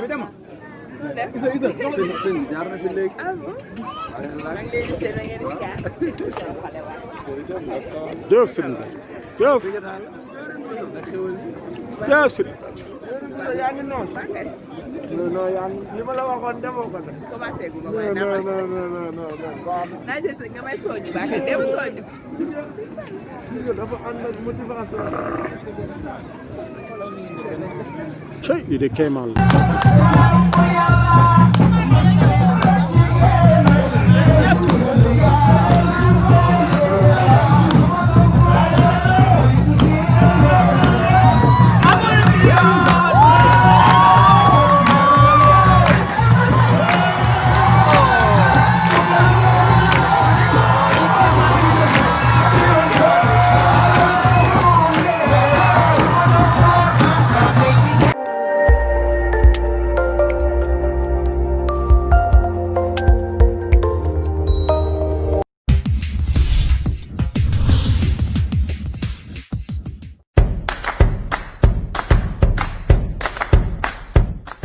vediamo. Isa, Isa, sentarmi per lei. Dök sırında. Dök. Dök sırında. yaa ngi noonu. non non yaa ngi li ma la waxoon defoo ko de. commencé gu ma may naafal non non non non non. naa jël nga may sooju baax na dem sooju. dafa ànd ak motivation. cey li de kéemaan la.